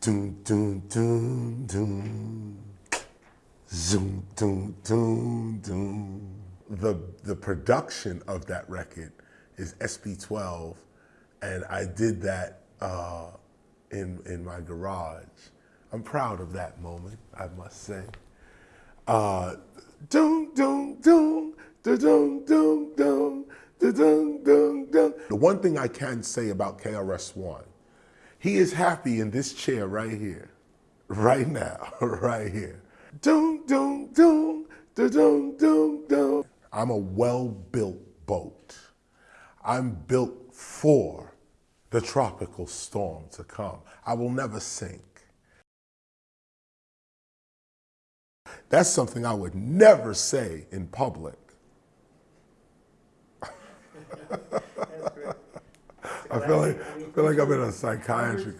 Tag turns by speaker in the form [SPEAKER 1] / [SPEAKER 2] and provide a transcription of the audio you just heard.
[SPEAKER 1] Doom, doom, doom, doom. Zoom, doom, doom, doom. The, the production of that record is SP12, and I did that uh, in, in my garage. I'm proud of that moment, I must say. Uh, doom, doom, doom, doom, doom, doom, doom, doom, doom. The one thing I can say about KRS-One, he is happy in this chair right here, right now, right here. Doom, doom, doom, doom, doom, doom. I'm a well-built boat. I'm built for the tropical storm to come. I will never sink. That's something I would never say in public. I feel like I feel like I'm in a psychiatric.